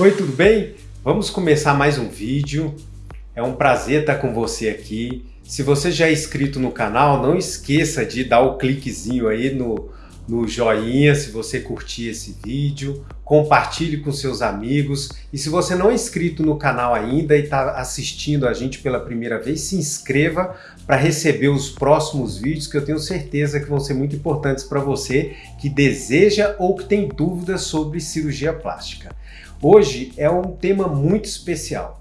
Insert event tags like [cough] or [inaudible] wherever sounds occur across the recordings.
Oi, tudo bem? Vamos começar mais um vídeo. É um prazer estar com você aqui. Se você já é inscrito no canal, não esqueça de dar o cliquezinho aí no, no joinha se você curtir esse vídeo, compartilhe com seus amigos e se você não é inscrito no canal ainda e está assistindo a gente pela primeira vez, se inscreva para receber os próximos vídeos que eu tenho certeza que vão ser muito importantes para você que deseja ou que tem dúvidas sobre cirurgia plástica. Hoje é um tema muito especial.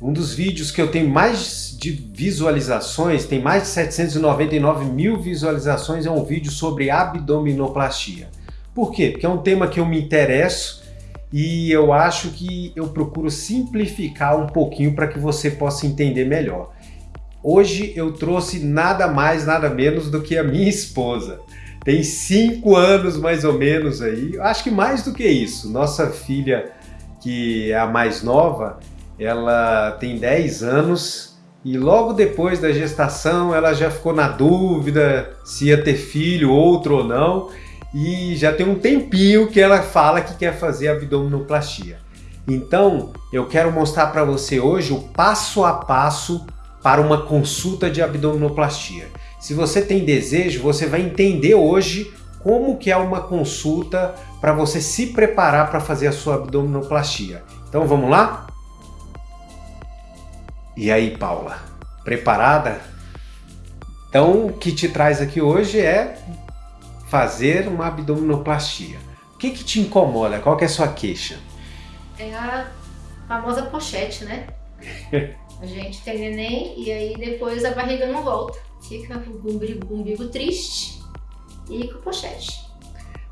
Um dos vídeos que eu tenho mais de visualizações, tem mais de 799 mil visualizações, é um vídeo sobre abdominoplastia. Por quê? Porque é um tema que eu me interesso e eu acho que eu procuro simplificar um pouquinho para que você possa entender melhor. Hoje eu trouxe nada mais, nada menos do que a minha esposa. Tem cinco anos mais ou menos aí, acho que mais do que isso. Nossa filha, que é a mais nova, ela tem 10 anos e logo depois da gestação ela já ficou na dúvida se ia ter filho, outro ou não, e já tem um tempinho que ela fala que quer fazer abdominoplastia. Então, eu quero mostrar para você hoje o passo a passo para uma consulta de abdominoplastia. Se você tem desejo, você vai entender hoje como que é uma consulta para você se preparar para fazer a sua abdominoplastia. Então vamos lá? E aí, Paula, preparada? Então, o que te traz aqui hoje é fazer uma abdominoplastia. O que, que te incomoda? Qual é a sua queixa? É a famosa pochete, né? [laughs] a gente tem neném e aí depois a barriga não volta. Fica com o umbigo, umbigo triste e com pochete.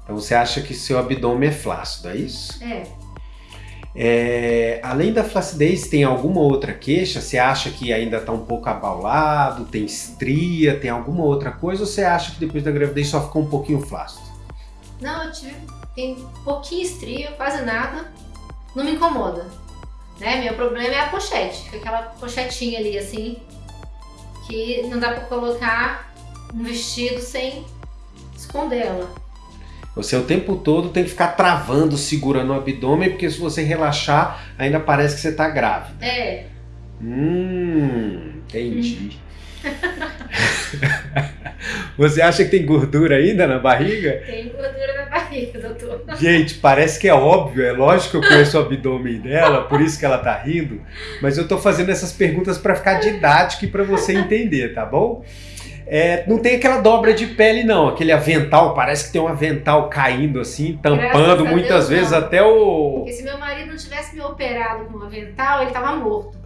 Então você acha que seu abdômen é flácido, é isso? É. É, além da flacidez, tem alguma outra queixa? Você acha que ainda está um pouco abaulado, tem estria, tem alguma outra coisa? Ou você acha que depois da gravidez só ficou um pouquinho flácido? Não, eu tive tem pouquinho estria, quase nada, não me incomoda. Né? Meu problema é a pochete, aquela pochetinha ali assim, que não dá para colocar um vestido sem esconder ela. Você o tempo todo tem que ficar travando, segurando o abdômen, porque se você relaxar, ainda parece que você está grávida. É. Hum, entendi. [laughs] você acha que tem gordura ainda na barriga? Tem gordura na barriga, doutor. Gente, parece que é óbvio, é lógico que eu conheço o abdômen dela, por isso que ela tá rindo, mas eu tô fazendo essas perguntas para ficar didático e para você entender, tá bom? É, não tem aquela dobra de pele não, aquele avental, parece que tem um avental caindo assim, tampando Graças muitas Deus, vezes não. até o... Porque se meu marido não tivesse me operado com um avental, ele tava morto.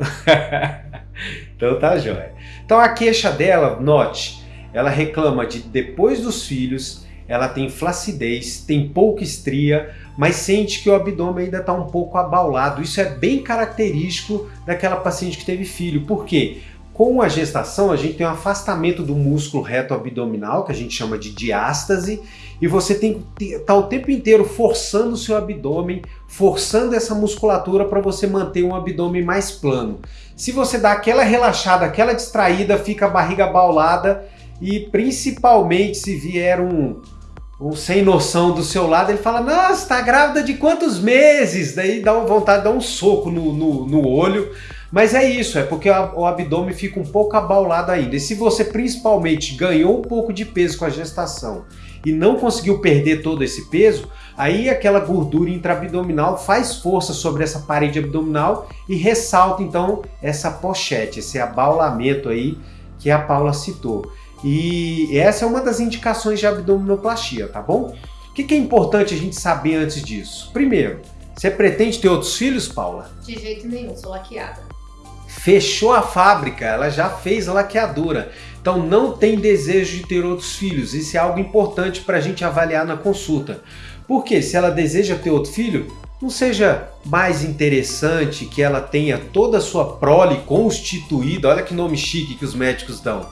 [laughs] então tá jóia. Então a queixa dela, note, ela reclama de depois dos filhos, ela tem flacidez, tem pouca estria, mas sente que o abdômen ainda está um pouco abaulado. Isso é bem característico daquela paciente que teve filho. Por quê? Com a gestação, a gente tem um afastamento do músculo reto abdominal, que a gente chama de diástase, e você tem que estar tá o tempo inteiro forçando o seu abdômen, forçando essa musculatura para você manter um abdômen mais plano. Se você dá aquela relaxada, aquela distraída, fica a barriga baulada e principalmente se vier um, um sem noção do seu lado, ele fala, nossa, tá grávida de quantos meses? Daí dá vontade de dar um soco no, no, no olho, mas é isso, é porque o abdômen fica um pouco abaulado ainda. E se você principalmente ganhou um pouco de peso com a gestação e não conseguiu perder todo esse peso, aí aquela gordura intraabdominal faz força sobre essa parede abdominal e ressalta então essa pochete, esse abaulamento aí que a Paula citou. E essa é uma das indicações de abdominoplastia, tá bom? O que é importante a gente saber antes disso? Primeiro, você pretende ter outros filhos, Paula? De jeito nenhum, sou laqueada fechou a fábrica, ela já fez laqueadura. Então não tem desejo de ter outros filhos. Isso é algo importante para a gente avaliar na consulta. Porque se ela deseja ter outro filho, não seja mais interessante que ela tenha toda a sua prole constituída, olha que nome chique que os médicos dão.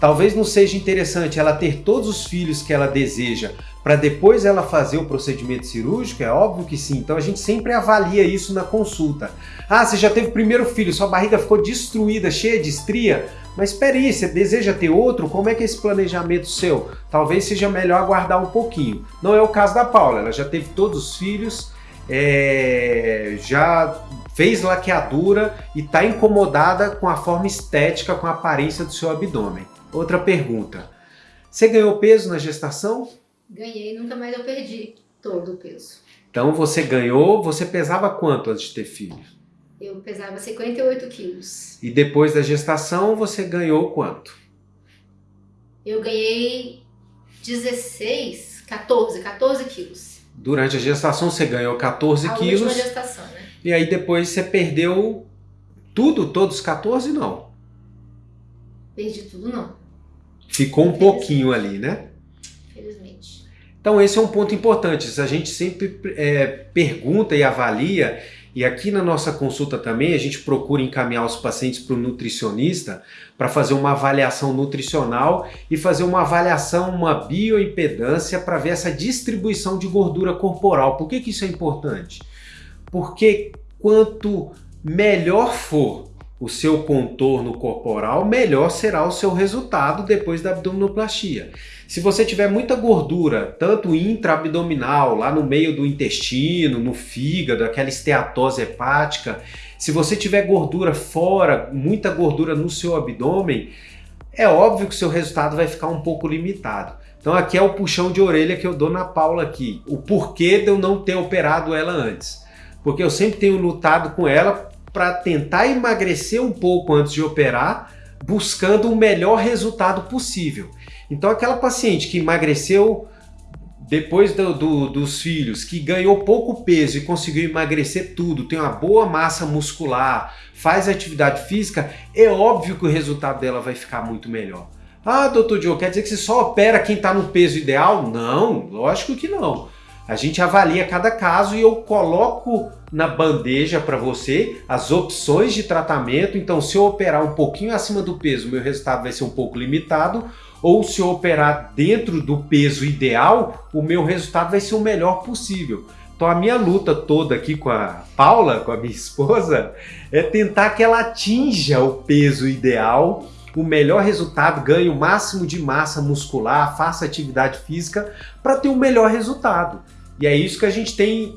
Talvez não seja interessante ela ter todos os filhos que ela deseja para depois ela fazer o procedimento cirúrgico? É óbvio que sim. Então a gente sempre avalia isso na consulta. Ah, você já teve o primeiro filho, sua barriga ficou destruída, cheia de estria? Mas espere aí, você deseja ter outro? Como é que é esse planejamento seu? Talvez seja melhor aguardar um pouquinho. Não é o caso da Paula, ela já teve todos os filhos, é, já fez laqueadura e está incomodada com a forma estética, com a aparência do seu abdômen. Outra pergunta. Você ganhou peso na gestação? Ganhei, nunca mais eu perdi todo o peso. Então você ganhou, você pesava quanto antes de ter filho? Eu pesava 58 quilos. E depois da gestação você ganhou quanto? Eu ganhei 16, 14, 14 quilos. Durante a gestação você ganhou 14 a quilos. última gestação, né? E aí depois você perdeu tudo, todos os 14 não. Perdi tudo não. Ficou um pouquinho ali, né? Então esse é um ponto importante. A gente sempre é, pergunta e avalia, e aqui na nossa consulta também a gente procura encaminhar os pacientes para o nutricionista para fazer uma avaliação nutricional e fazer uma avaliação, uma bioimpedância para ver essa distribuição de gordura corporal. Por que, que isso é importante? Porque quanto melhor for o seu contorno corporal, melhor será o seu resultado depois da abdominoplastia. Se você tiver muita gordura, tanto intraabdominal, lá no meio do intestino, no fígado, aquela esteatose hepática, se você tiver gordura fora, muita gordura no seu abdômen, é óbvio que o seu resultado vai ficar um pouco limitado. Então aqui é o puxão de orelha que eu dou na Paula aqui. O porquê de eu não ter operado ela antes. Porque eu sempre tenho lutado com ela para tentar emagrecer um pouco antes de operar, buscando o melhor resultado possível. Então aquela paciente que emagreceu depois do, do, dos filhos, que ganhou pouco peso e conseguiu emagrecer tudo, tem uma boa massa muscular, faz atividade física, é óbvio que o resultado dela vai ficar muito melhor. Ah, doutor Joe, quer dizer que você só opera quem está no peso ideal? Não, lógico que não. A gente avalia cada caso e eu coloco na bandeja para você as opções de tratamento. Então, se eu operar um pouquinho acima do peso, meu resultado vai ser um pouco limitado. Ou se eu operar dentro do peso ideal, o meu resultado vai ser o melhor possível. Então, a minha luta toda aqui com a Paula, com a minha esposa, é tentar que ela atinja o peso ideal o melhor resultado, ganhe o máximo de massa muscular, faça atividade física para ter o um melhor resultado. E é isso que a gente tem,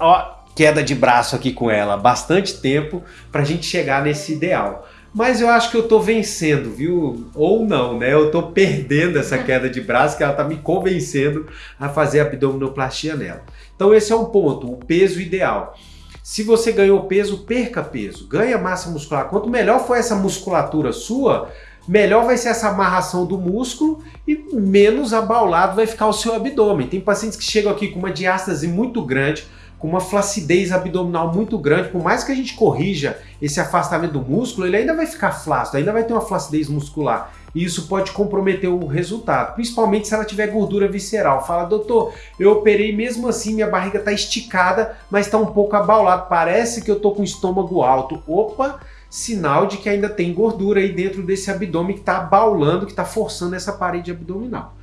ó, queda de braço aqui com ela, bastante tempo para a gente chegar nesse ideal. Mas eu acho que eu estou vencendo, viu? Ou não, né? Eu estou perdendo essa [laughs] queda de braço que ela está me convencendo a fazer abdominoplastia nela. Então esse é um ponto, o peso ideal. Se você ganhou peso, perca peso, ganha massa muscular. Quanto melhor for essa musculatura sua, melhor vai ser essa amarração do músculo e menos abaulado vai ficar o seu abdômen. Tem pacientes que chegam aqui com uma diástase muito grande, com uma flacidez abdominal muito grande, por mais que a gente corrija esse afastamento do músculo, ele ainda vai ficar flácido, ainda vai ter uma flacidez muscular. E isso pode comprometer o resultado, principalmente se ela tiver gordura visceral. Fala, doutor, eu operei mesmo assim, minha barriga está esticada, mas está um pouco abaulado, parece que eu estou com estômago alto. Opa, sinal de que ainda tem gordura aí dentro desse abdômen que está abaulando, que está forçando essa parede abdominal.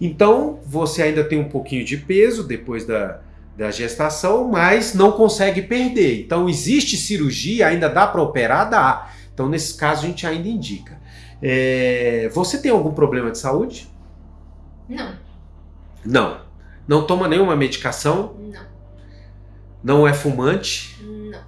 Então, você ainda tem um pouquinho de peso depois da, da gestação, mas não consegue perder. Então, existe cirurgia, ainda dá para operar? Dá. Então, nesse caso, a gente ainda indica. É... Você tem algum problema de saúde? Não. Não. Não toma nenhuma medicação? Não. Não é fumante? Não.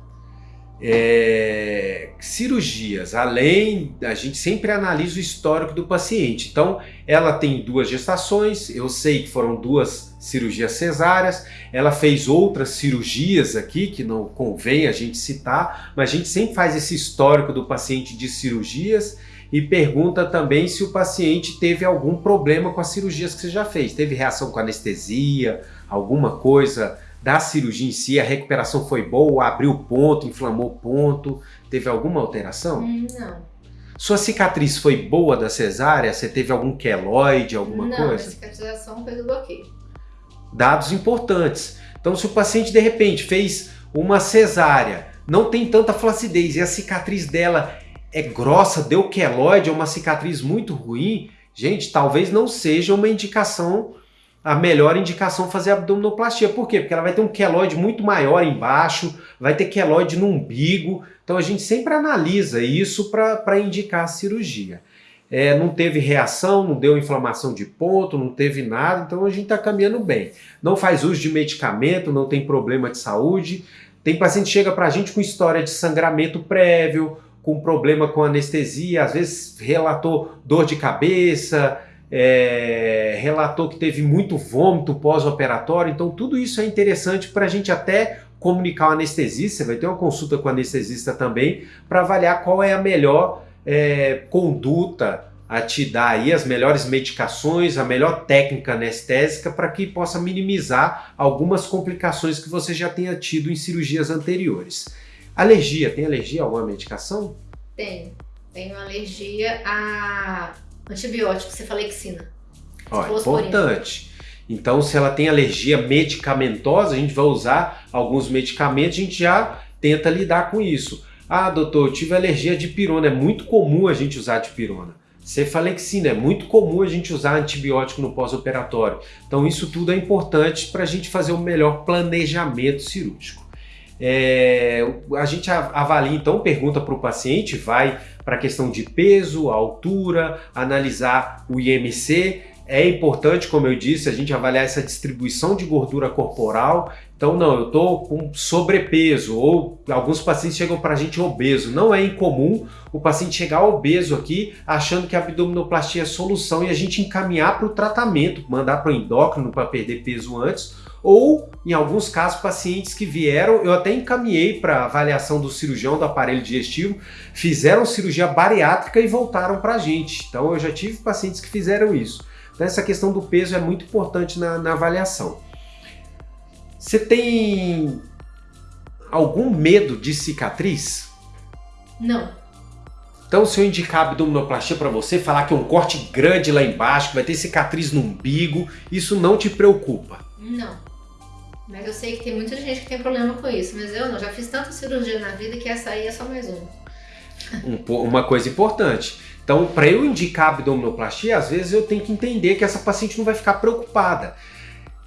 É, cirurgias, além, a gente sempre analisa o histórico do paciente. Então, ela tem duas gestações, eu sei que foram duas cirurgias cesáreas, ela fez outras cirurgias aqui, que não convém a gente citar, mas a gente sempre faz esse histórico do paciente de cirurgias e pergunta também se o paciente teve algum problema com as cirurgias que você já fez. Teve reação com anestesia, alguma coisa da cirurgia em si, a recuperação foi boa, abriu ponto, inflamou ponto, teve alguma alteração? Hum, não. Sua cicatriz foi boa da cesárea? Você teve algum queloide, alguma não, coisa? Não, a cicatrização foi do bloqueio. Dados importantes. Então, se o paciente de repente fez uma cesárea, não tem tanta flacidez e a cicatriz dela é grossa, deu queloide, é uma cicatriz muito ruim, gente, talvez não seja uma indicação a melhor indicação fazer abdominoplastia. Por quê? Porque ela vai ter um queloide muito maior embaixo, vai ter queloide no umbigo. Então a gente sempre analisa isso para indicar a cirurgia. é, não teve reação, não deu inflamação de ponto, não teve nada, então a gente está caminhando bem. Não faz uso de medicamento, não tem problema de saúde. Tem paciente que chega para a gente com história de sangramento prévio, com problema com anestesia, às vezes relatou dor de cabeça, é, relatou que teve muito vômito pós-operatório, então tudo isso é interessante para a gente até comunicar o anestesista, vai ter uma consulta com o anestesista também, para avaliar qual é a melhor é, conduta a te dar aí as melhores medicações, a melhor técnica anestésica para que possa minimizar algumas complicações que você já tenha tido em cirurgias anteriores. Alergia, tem alergia a alguma medicação? Tenho. Tenho alergia a antibiótico, cefalexina. Ó, importante. Então, se ela tem alergia medicamentosa, a gente vai usar alguns medicamentos, a gente já tenta lidar com isso. Ah, doutor, eu tive alergia de pirona. É muito comum a gente usar de pirona. Cefalexina, é muito comum a gente usar antibiótico no pós-operatório. Então isso tudo é importante para a gente fazer o um melhor planejamento cirúrgico. É, a gente avalia então, pergunta para o paciente, vai para a questão de peso, altura, analisar o IMC é importante, como eu disse, a gente avaliar essa distribuição de gordura corporal. Então, não, eu estou com sobrepeso, ou alguns pacientes chegam para a gente obeso. Não é incomum o paciente chegar obeso aqui, achando que a abdominoplastia é solução e a gente encaminhar para o tratamento, mandar para o endócrino para perder peso antes, ou, em alguns casos, pacientes que vieram, eu até encaminhei para avaliação do cirurgião do aparelho digestivo, fizeram cirurgia bariátrica e voltaram para a gente. Então, eu já tive pacientes que fizeram isso. Então essa questão do peso é muito importante na, na avaliação. Você tem algum medo de cicatriz? Não. Então, se eu indicar abdominoplastia para você, falar que é um corte grande lá embaixo, que vai ter cicatriz no umbigo, isso não te preocupa? Não. Mas eu sei que tem muita gente que tem problema com isso, mas eu não. Já fiz tanta cirurgia na vida que essa aí é só mais uma. Um, uma coisa importante. Então, para eu indicar abdominoplastia, às vezes eu tenho que entender que essa paciente não vai ficar preocupada.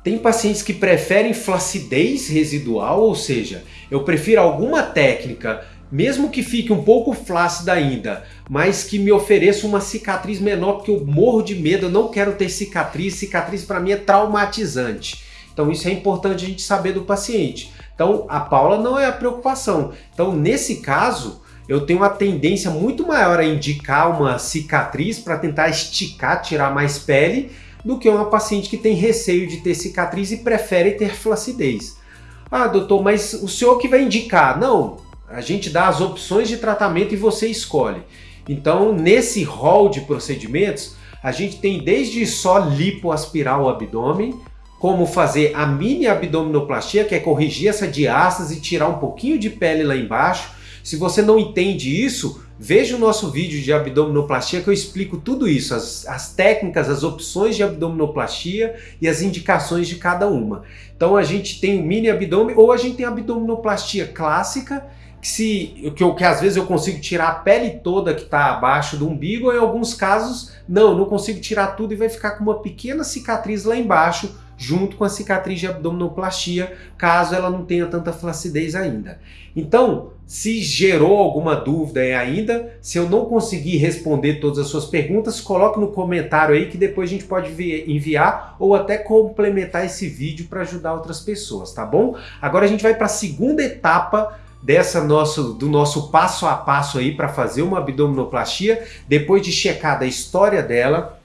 Tem pacientes que preferem flacidez residual, ou seja, eu prefiro alguma técnica, mesmo que fique um pouco flácida ainda, mas que me ofereça uma cicatriz menor, porque eu morro de medo, eu não quero ter cicatriz, cicatriz para mim é traumatizante. Então isso é importante a gente saber do paciente. Então a Paula não é a preocupação. Então nesse caso, eu tenho uma tendência muito maior a indicar uma cicatriz para tentar esticar, tirar mais pele, do que uma paciente que tem receio de ter cicatriz e prefere ter flacidez. Ah, doutor, mas o senhor que vai indicar? Não, a gente dá as opções de tratamento e você escolhe. Então, nesse rol de procedimentos, a gente tem desde só lipoaspirar o abdômen, como fazer a mini abdominoplastia, que é corrigir essa diástase e tirar um pouquinho de pele lá embaixo, se você não entende isso, veja o nosso vídeo de abdominoplastia que eu explico tudo isso, as, as técnicas, as opções de abdominoplastia e as indicações de cada uma. Então a gente tem o mini abdômen ou a gente tem a abdominoplastia clássica, que, se, que, que às vezes eu consigo tirar a pele toda que está abaixo do umbigo, ou em alguns casos, não, não consigo tirar tudo e vai ficar com uma pequena cicatriz lá embaixo, junto com a cicatriz de abdominoplastia, caso ela não tenha tanta flacidez ainda. Então, se gerou alguma dúvida ainda, se eu não conseguir responder todas as suas perguntas, coloque no comentário aí que depois a gente pode enviar ou até complementar esse vídeo para ajudar outras pessoas, tá bom? Agora a gente vai para a segunda etapa dessa nosso, do nosso passo a passo aí para fazer uma abdominoplastia, depois de checar da história dela,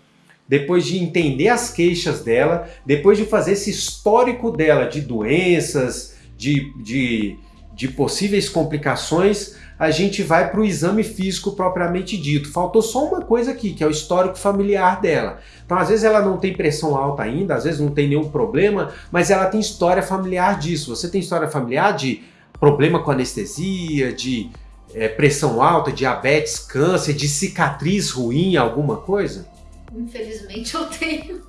depois de entender as queixas dela, depois de fazer esse histórico dela de doenças, de, de de possíveis complicações, a gente vai para o exame físico propriamente dito. Faltou só uma coisa aqui, que é o histórico familiar dela. Então, às vezes ela não tem pressão alta ainda, às vezes não tem nenhum problema, mas ela tem história familiar disso. Você tem história familiar de problema com anestesia, de é, pressão alta, diabetes, câncer, de cicatriz ruim, alguma coisa? Infelizmente eu tenho.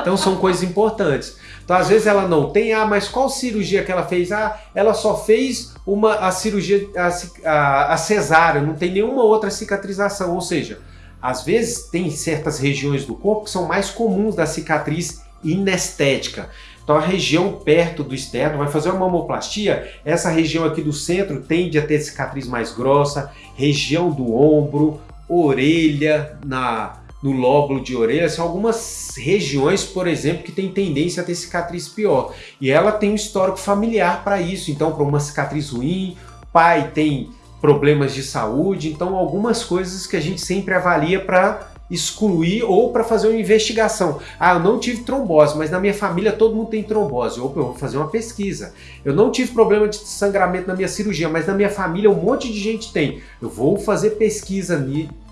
Então são coisas importantes. Então às vezes ela não tem, ah, mas qual cirurgia que ela fez? Ah, ela só fez uma a cirurgia, a, a, a cesárea, não tem nenhuma outra cicatrização. Ou seja, às vezes tem certas regiões do corpo que são mais comuns da cicatriz inestética. Então a região perto do externo vai fazer uma mamoplastia, essa região aqui do centro tende a ter cicatriz mais grossa, região do ombro, orelha, na, no lóbulo de orelha, são algumas regiões, por exemplo, que tem tendência a ter cicatriz pior. E ela tem um histórico familiar para isso, então para uma cicatriz ruim, pai tem problemas de saúde, então algumas coisas que a gente sempre avalia para excluir ou para fazer uma investigação. Ah, eu não tive trombose, mas na minha família todo mundo tem trombose. Opa, eu vou fazer uma pesquisa. Eu não tive problema de sangramento na minha cirurgia, mas na minha família um monte de gente tem. Eu vou fazer pesquisa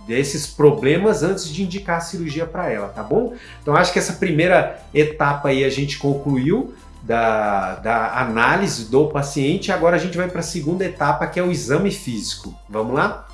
desses problemas antes de indicar a cirurgia para ela, tá bom? Então acho que essa primeira etapa aí a gente concluiu da, da análise do paciente. Agora a gente vai para a segunda etapa, que é o exame físico. Vamos lá?